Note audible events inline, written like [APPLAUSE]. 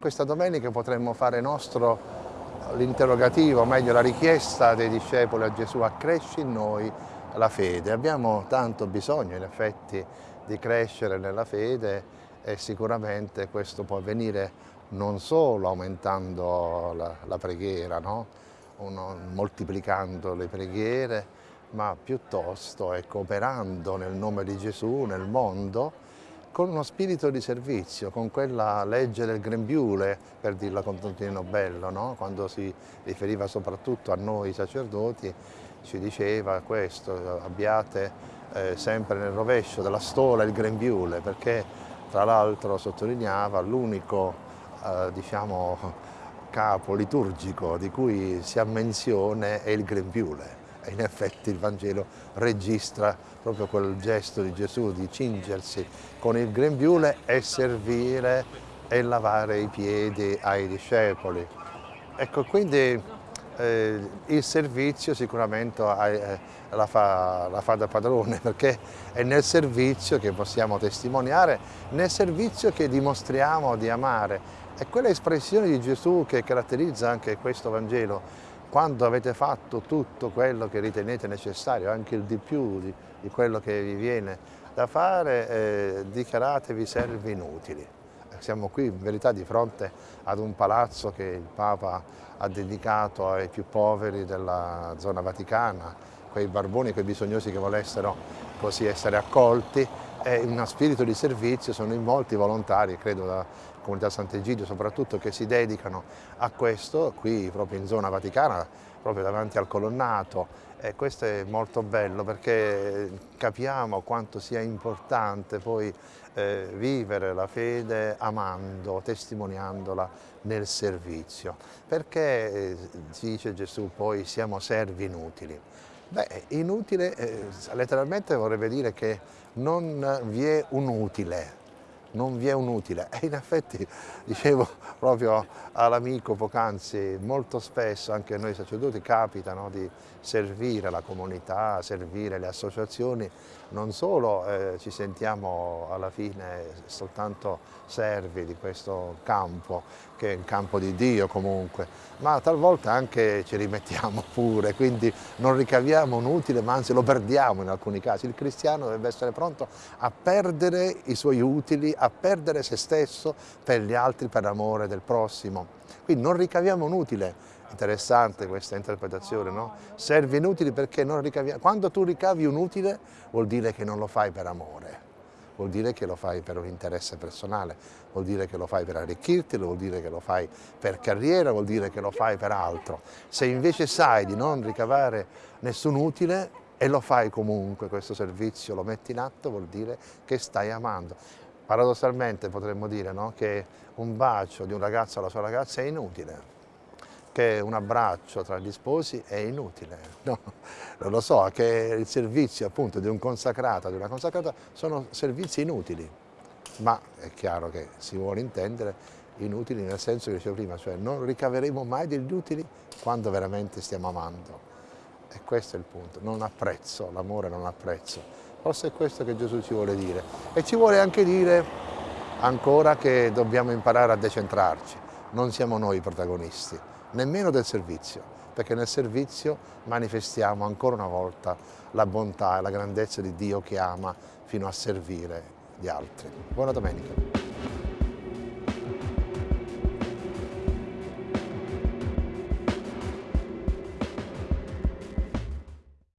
Questa domenica potremmo fare nostro l'interrogativo, o meglio la richiesta dei discepoli a Gesù, accresci in noi la fede. Abbiamo tanto bisogno in effetti di crescere nella fede e sicuramente questo può avvenire non solo aumentando la, la preghiera, no? Uno, moltiplicando le preghiere, ma piuttosto ecco, operando nel nome di Gesù nel mondo con uno spirito di servizio, con quella legge del grembiule, per dirla con Tontino Bello, no? quando si riferiva soprattutto a noi sacerdoti, ci diceva questo, abbiate eh, sempre nel rovescio della stola il grembiule, perché tra l'altro sottolineava l'unico eh, diciamo, capo liturgico di cui si ha menzione è il grembiule e [LAUGHS] in effetti il Vangelo registra proprio quel gesto di Gesù di cingersi con il grembiule e servire e lavare i piedi ai discepoli. Ecco, quindi eh, il servizio sicuramente eh, la, fa, la fa da padrone [LAUGHS] perché è nel servizio che possiamo testimoniare, nel servizio che dimostriamo di amare. È quella espressione di Gesù che caratterizza anche questo Vangelo, quando avete fatto tutto quello che ritenete necessario, anche il di più di, di quello che vi viene da fare, eh, dichiaratevi servi inutili. Siamo qui in verità di fronte ad un palazzo che il Papa ha dedicato ai più poveri della zona vaticana, quei barboni, quei bisognosi che volessero così essere accolti in uno spirito di servizio sono in molti volontari, credo da comunità Sant'Egidio soprattutto, che si dedicano a questo qui proprio in zona vaticana, proprio davanti al colonnato e questo è molto bello perché capiamo quanto sia importante poi eh, vivere la fede amando, testimoniandola nel servizio, perché eh, dice Gesù poi siamo servi inutili. Beh, inutile eh, letteralmente vorrebbe dire che non vi è un utile, non vi è un utile. E in effetti, dicevo proprio all'amico poc'anzi, molto spesso anche noi sacerdoti capita no, di servire la comunità, servire le associazioni, non solo eh, ci sentiamo alla fine soltanto servi di questo campo, che è un campo di Dio comunque, ma talvolta anche ci rimettiamo [LAUGHS] pure, quindi non ricaviamo un utile, ma anzi lo perdiamo in alcuni casi. Il cristiano deve essere pronto a perdere i suoi utili, a perdere se stesso per gli altri, per l'amore del prossimo. Quindi non ricaviamo un utile. Interessante questa interpretazione, no? Serve inutili perché non ricaviamo. Quando tu ricavi un utile vuol dire che non lo fai per amore, vuol dire che lo fai per un interesse personale, vuol dire che lo fai per arricchirti, vuol dire che lo fai per carriera, vuol dire che lo fai per altro. Se invece sai di non ricavare nessun utile e lo fai comunque questo servizio, lo metti in atto, vuol dire che stai amando. Paradossalmente potremmo dire no? che un bacio di un ragazzo alla sua ragazza è inutile, che un abbraccio tra gli sposi è inutile. [LAUGHS] No, non lo so, che il servizio appunto di un consacrato, di una consacrata, sono servizi inutili, ma è chiaro che si vuole intendere inutili nel senso che dicevo prima, cioè non ricaveremo mai degli utili quando veramente stiamo amando. E questo è il punto, non apprezzo, l'amore non apprezzo. Forse è questo che Gesù ci vuole dire. E ci vuole anche dire ancora che dobbiamo imparare a decentrarci. Non siamo noi i protagonisti, nemmeno del servizio, perché nel servizio manifestiamo ancora una volta la bontà e la grandezza di Dio che ama fino a servire gli altri. Buona domenica.